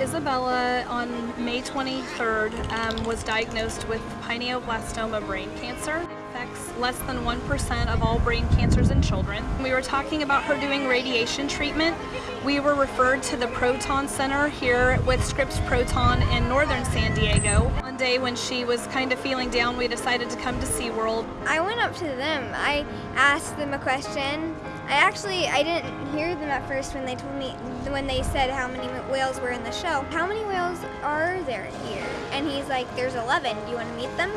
Isabella on May 23rd um, was diagnosed with pineoblastoma brain cancer. It Affects less than 1% of all brain cancers in children. We were talking about her doing radiation treatment. We were referred to the Proton Center here with Scripps Proton in northern San Diego. One day when she was kind of feeling down, we decided to come to SeaWorld. I went up to them. I asked them a question. I actually I didn't hear them at first when they told me when they said how many whales were in the show. How many whales are there here? And he's like, "There's 11. Do you want to meet them?"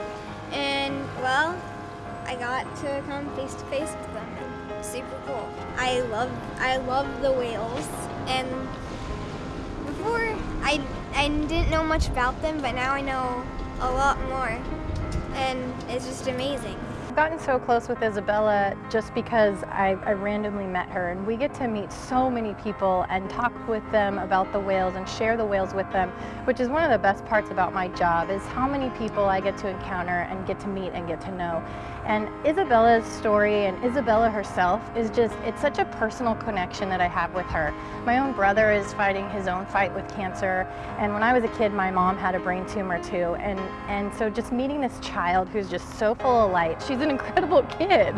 And well, I got to come face to face with them. Super cool. I love I love the whales and before I I didn't know much about them, but now I know a lot more. And it's just amazing. I've gotten so close with Isabella just because I, I, randomly met her and we get to meet so many people and talk with them about the whales and share the whales with them, which is one of the best parts about my job is how many people I get to encounter and get to meet and get to know. And Isabella's story and Isabella herself is just, it's such a personal connection that I have with her. My own brother is fighting his own fight with cancer and when I was a kid my mom had a brain tumor too and, and so just meeting this child who's just so full of light, she's an incredible kid.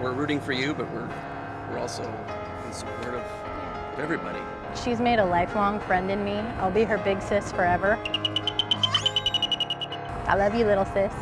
We're rooting for you, but we're, we're also in support of everybody. She's made a lifelong friend in me. I'll be her big sis forever. I love you, little sis.